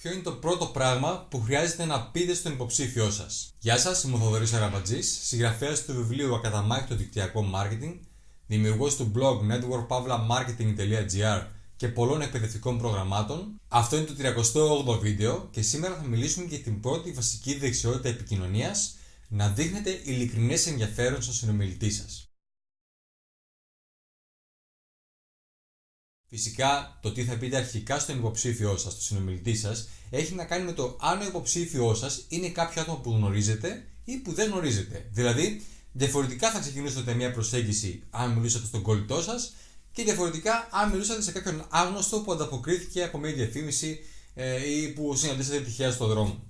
Ποιο είναι το πρώτο πράγμα που χρειάζεται να πείτε στον υποψήφιό σας; Γεια σας, είμαι ο Θοδωρής Αραμπατζής, συγγραφέας του βιβλίου Ακαταμάχητο Δικτυακό Μάρκετινγκ, δημιουργός του blog networkpavlamarketing.gr και πολλών εκπαιδευτικών προγραμμάτων. Αυτό είναι το 38ο βίντεο και σήμερα θα μιλήσουμε για την πρώτη βασική δεξιότητα επικοινωνίας να δείχνετε ειλικρινές ενδιαφέρον στον συνομιλητή σας. Φυσικά, το τι θα πείτε αρχικά στον υποψήφιό σας, στον συνομιλητή σας, έχει να κάνει με το αν ο υποψήφιός σας είναι κάποιο άτομο που γνωρίζετε ή που δεν γνωρίζετε. Δηλαδή, διαφορετικά θα ξεκινήσετε μια προσέγγιση αν μιλούσατε στον κολλητό σας και διαφορετικά αν μιλούσατε σε κάποιον άγνωστο που ανταποκρίθηκε από μια διαφήμιση ε, ή που συναντήσατε τυχαία στον δρόμο.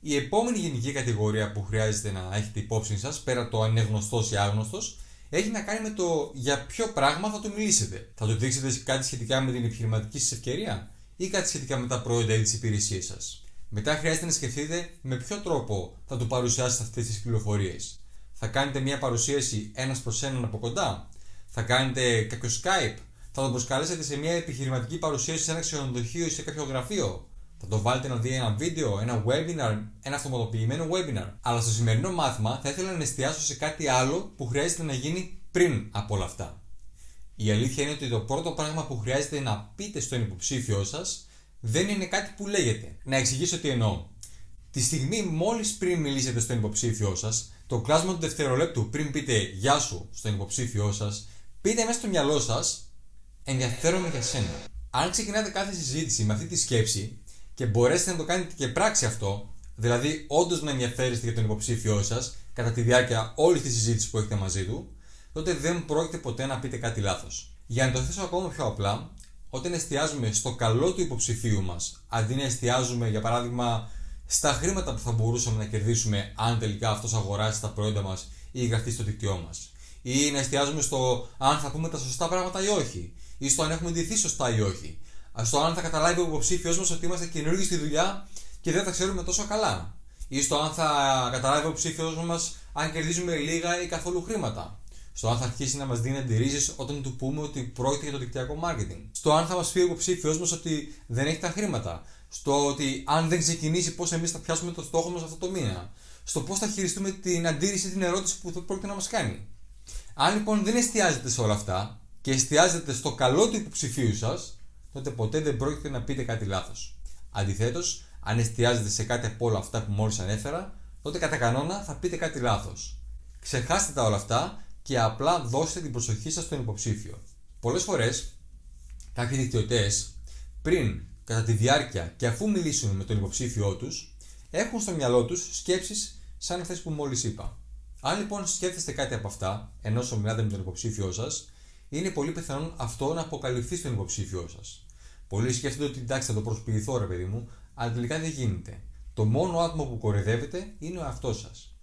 Η επόμενη γενική κατηγορία που χρειάζεται να έχετε υπόψη σας, πέρα το αν είναι γνωστός ή άγνωστος, έχει να κάνει με το για ποιο πράγμα θα του μιλήσετε. Θα του δείξετε κάτι σχετικά με την επιχειρηματική σας ευκαιρία ή κάτι σχετικά με τα προϊόντα ή τις υπηρεσίες σας. Μετά χρειάζεται να σκεφτείτε με ποιο τρόπο θα του παρουσιάσετε αυτές τις πληροφορίες. Θα κάνετε μια παρουσίαση ένας προς έναν από κοντά; Θα κάνετε κάποιο Skype; Θα τον προσκαλέσετε σε μια επιχειρηματική παρουσίαση σε ένα ξενοδοχείο ή σε κάποιο γραφείο; Θα το βάλετε να δει ένα βίντεο, ένα webinar, ένα αυτοματοποιημένο webinar. Αλλά στο σημερινό μάθημα θα ήθελα να εστιάσω σε κάτι άλλο που χρειάζεται να γίνει πριν από όλα αυτά. Η αλήθεια είναι ότι το πρώτο πράγμα που χρειάζεται να πείτε στον υποψήφιό σας δεν είναι κάτι που λέγεται. Να εξηγήσω τι εννοώ. Τη στιγμή μόλις πριν μιλήσετε στον υποψήφιό σας, το κλάσμα του δευτερολέπτου πριν πείτε Γεια σου στον υποψήφιό σας, πείτε μέσα στο μυαλό σας Ενδιαφέρομαι για σένα. Αν ξεκινάτε κάθε συζήτηση με αυτή τη σκέψη, και μπορέσετε να το κάνετε και πράξη αυτό, δηλαδή όντως να ενδιαφέρεστε για τον υποψήφιό σας κατά τη διάρκεια όλης της συζήτησης που έχετε μαζί του, τότε δεν πρόκειται ποτέ να πείτε κάτι λάθος. Για να το θέσω ακόμα πιο απλά, όταν εστιάζουμε στο καλό του υποψηφίου μας, αντί να εστιάζουμε για παράδειγμα στα χρήματα που θα μπορούσαμε να κερδίσουμε αν τελικά αυτός αγοράσει τα προϊόντα μας ή γραφτεί στο δίκτυό μας, ή να εστιάζουμε στο αν θα πούμε τα σωστά πράγματα ή όχι, ή στο αν έχουμε ντυθεί σωστά ή όχι, στο αν θα καταλάβει ο υποψήφιος μας ότι είμαστε καινούργοι στη δουλειά και δεν θα ξέρουμε τόσο καλά. Ή στο αν θα καταλάβει ο υποψήφιος μας αν κερδίζουμε λίγα ή καθόλου χρήματα. Στο αν θα αρχίσει να μας δίνει αντιρρήσεις όταν του πούμε ότι πρόκειται για το δικτυακό marketing. Στο αν θα μας πει ο υποψήφιος μας ότι δεν έχει τα χρήματα. Στο ότι αν δεν ξεκινήσει, πώς εμείς θα πιάσουμε το στόχο μας αυτό το μήνα. Στο πώς θα χειριστούμε την αντίρρηση, την ερώτηση που πρόκειται να μας κάνει. Αν λοιπόν δεν εστιάζετε σε όλα αυτά και εστιάζετε στο καλό του υποψηφίου σας, τότε ποτέ δεν πρόκειται να πείτε κάτι λάθος. Αντιθέτως, αν εστιάζετε σε κάτι από όλα αυτά που μόλις ανέφερα, τότε κατά κανόνα θα πείτε κάτι λάθος. Ξεχάστε τα όλα αυτά και απλά δώστε την προσοχή σας στον υποψήφιο. Πολλές φορές, κάποιοι δικτυωτές, πριν, κατά τη διάρκεια και αφού μιλήσουν με τον υποψήφιό τους, έχουν στο μυαλό τους σκέψεις σαν αυτές που μόλις είπα. Αν λοιπόν σκέφτεστε κάτι από αυτά, ενώ μιλάτε με τον υποψήφιό σας, είναι πολύ πιθανόν αυτό να αποκαλυφθεί στον υποψήφιό σας. Πολλοί σκέφτονται ότι εντάξει θα το προσποιηθώ ρε παιδί μου, αλλά τελικά δεν γίνεται. Το μόνο άτομο που κορυδεύετε είναι ο αυτό σας.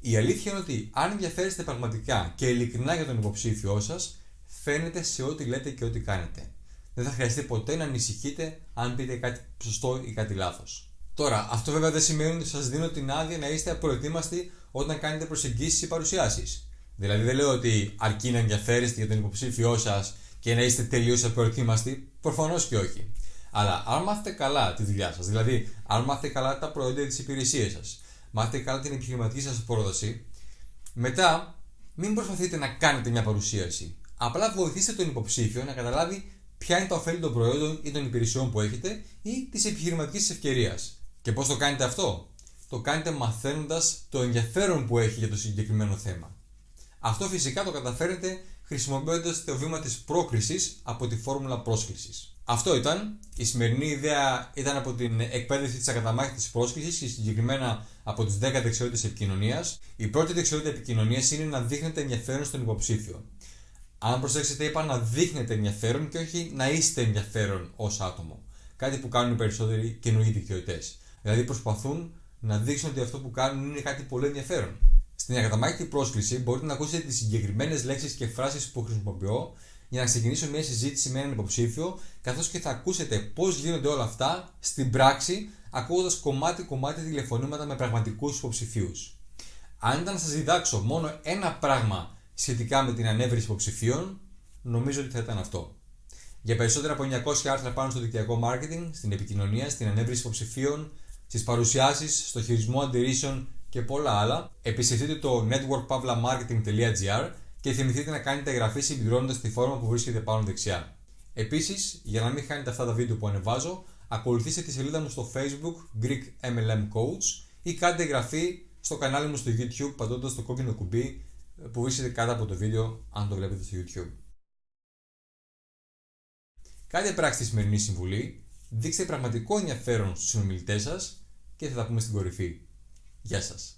Η αλήθεια είναι ότι αν ενδιαφέρεστε πραγματικά και ειλικρινά για τον υποψήφιό σας, φαίνεται σε ό,τι λέτε και ό,τι κάνετε. Δεν θα χρειαστεί ποτέ να ανησυχείτε αν πείτε κάτι σωστό ή κάτι λάθος. Τώρα, αυτό βέβαια δεν σημαίνει ότι σας δίνω την άδεια να είστε απροετοίμαστοι όταν κάνετε προσεγγίσεις ή παρουσιάσεις. Δηλαδή, δεν λέω ότι αρκεί να ενδιαφέρεστε για τον υποψήφιό σας και να είστε τελείως απροετοίμαστοι, προφανώς και όχι. Αλλά αν μάθετε καλά τη δουλειά σας, δηλαδή αν μάθετε καλά τα προϊόντα της υπηρεσίας σας, μάθετε καλά την επιχειρηματική σας πρόταση, μετά μην προσπαθείτε να κάνετε μια παρουσίαση. Απλά βοηθήστε τον υποψήφιο να καταλάβει ποια είναι τα ωφέλη των προϊόντων ή των υπηρεσιών που έχετε ή της επιχειρηματικής ευκαιρίας. Και πώς το κάνετε αυτό, το κάνετε μαθαίνοντας το ενδιαφέρον που έχει για το συγκεκριμένο θέμα. Αυτό φυσικά το καταφέρετε χρησιμοποιώντας το βήμα της πρόκρισης από τη φόρμουλα πρόσκλησης. Αυτό ήταν. Η σημερινή ιδέα ήταν από την εκπαίδευση της ακαταμάχητης πρόσκλησης και συγκεκριμένα από τις 10 δεξιότητες επικοινωνίας. Η πρώτη δεξιότητα επικοινωνίας είναι να δείχνετε ενδιαφέρον στον υποψήφιο. Αν προσέξετε, είπα να δείχνετε ενδιαφέρον και όχι να είστε ενδιαφέρον ως άτομο. Κάτι που κάνουν οι περισσότεροι καινούργιοι δικτυωτές. Δηλαδή προσπαθούν να δείξουν ότι αυτό που κάνουν είναι κάτι πολύ ενδιαφέρον. Στην ακαταμάχητη πρόσκληση μπορείτε να ακούσετε τις συγκεκριμένες λέξεις και φράσεις που χρησιμοποιώ για να ξεκινήσω μια συζήτηση με έναν υποψήφιο, καθώς και θα ακούσετε πώς γίνονται όλα αυτά στην πράξη, ακούγοντας κομμάτι-κομμάτι τηλεφωνήματα με πραγματικούς υποψηφίους. Αν ήταν να σας διδάξω μόνο ένα πράγμα σχετικά με την ανέβρεση υποψηφίων, νομίζω ότι θα ήταν αυτό. Για περισσότερα από 900 άρθρα πάνω στο δικτυακό marketing, στην επικοινωνία, στην ανέβριση υποψηφίων, στις παρουσιάσεις, στο χειρισμό αντιρρήσεων και πολλά άλλα, επισκεφτείτε το networkpavlamarketing.gr και θυμηθείτε να κάνετε εγγραφή συμπληρώνοντας τη φόρμα που βρίσκεται πάνω δεξιά. Επίσης, για να μην χάνετε αυτά τα βίντεο που ανεβάζω, ακολουθήστε τη σελίδα μου στο Facebook Greek MLM Coach ή κάντε εγγραφή στο κανάλι μου στο YouTube πατώντας το κόκκινο κουμπί που βρίσκεται κάτω από το βίντεο αν το βλέπετε στο YouTube. Κάντε πράξη τη σημερινή συμβουλή, δείξτε πραγματικό ενδιαφέρον στους συνομιλητές σας και θα τα πούμε στην κορυφή. Γεια σας!